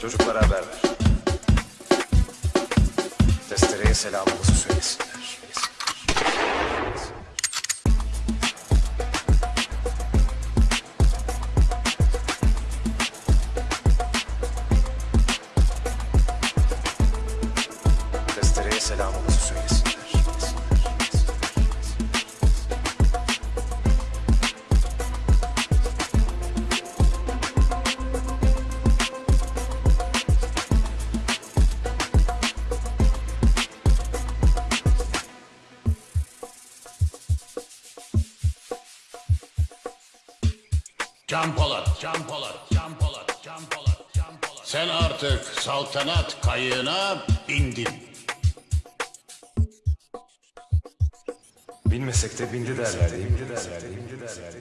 Çocuklara haber ver. Testereye selamımızı söylesinler. Testereye selamımızı söylesinler. Can Polat, Can Polat, Can Polat, Can Polat, Can Polat. Sen artık saltanat kayığına bindin. Bilmesek de bindi derler? Bindi derler değil mi? Bindi derler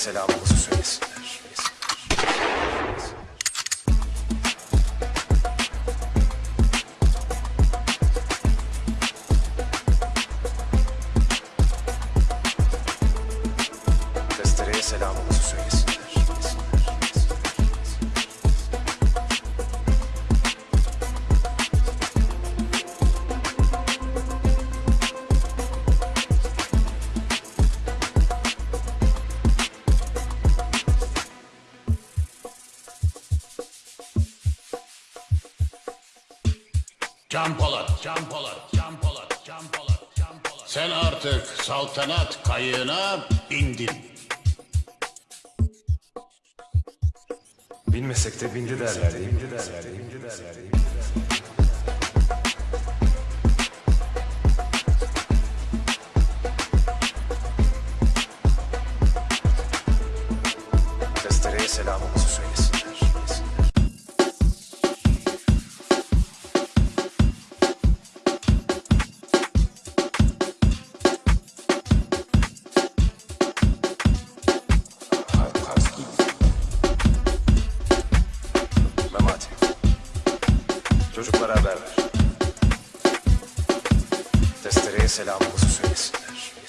selamımızı söylesinler. Testereye selamımızı söylesinler. Can Polat, Can Polat, Can Polat, Can Polat, Can Polat. Sen artık saltanat kayığına bindin. Bilmesek de bindi derler değil mi? Testereye selamımızı söylesinler.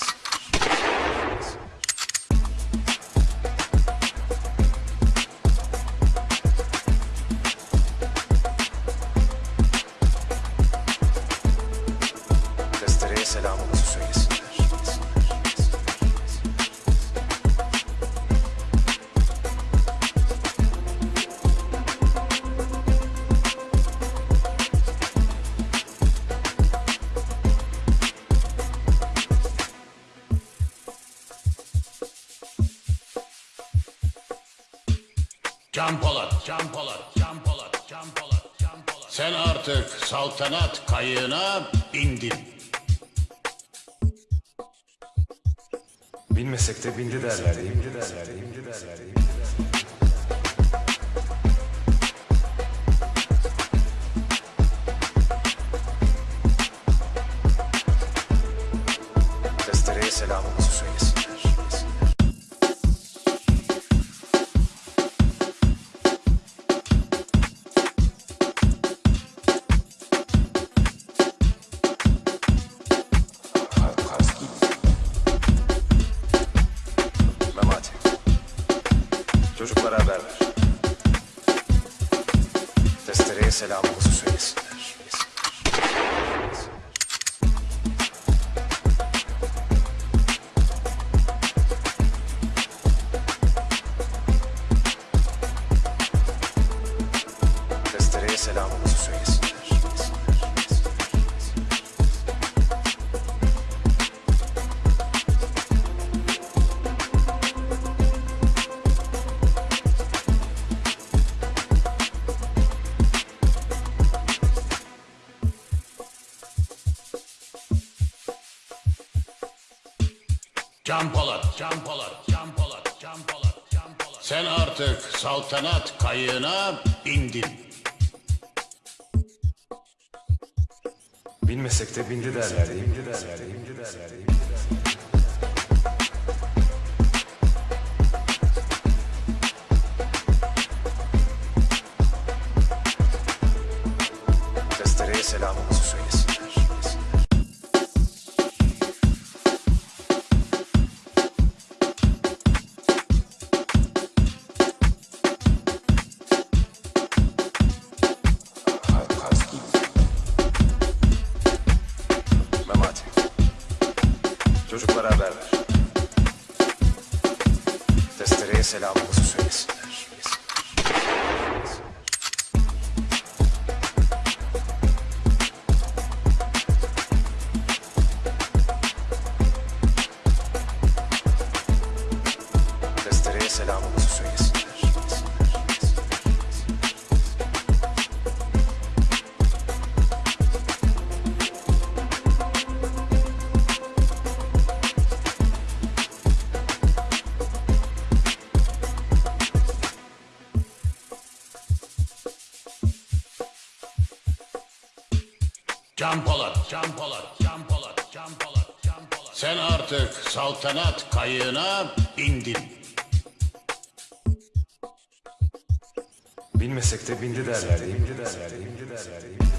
Can Polat, Can Polat, Can Polat, Can Polat, Can Polat. Sen artık saltanat kayığına bindin. Bilmesek de bindi derler? Bindi derler? Bindi derler Can Polat, Can Polat, Can Polat, Can Polat, Can Sen artık saltanat kayığına bindin. Bilmesek de bindi derler, bindi derler, bindi derler, bindi derler. Can Polat, Can Polat. Sen artık saltanat kayığına bindin. Bilmesek de bindi derler, bindi derler, bindi derler, bindi derler.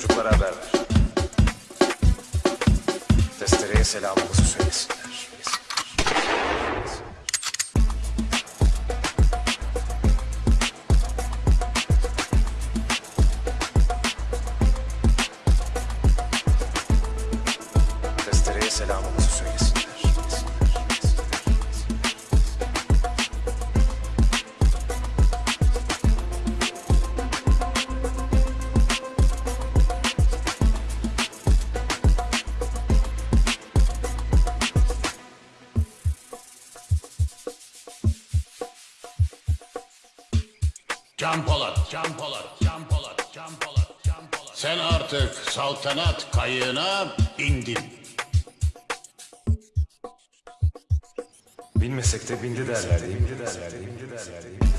Çocuklara haber ver. Testereye selamımızı söylesinler. Can Polat, Can Polat, Can Polat, Can Polat. Sen artık saltanat kayığına bindin. Bilmesek de bindi derler, bindi derler, bindi derler, bindi derler.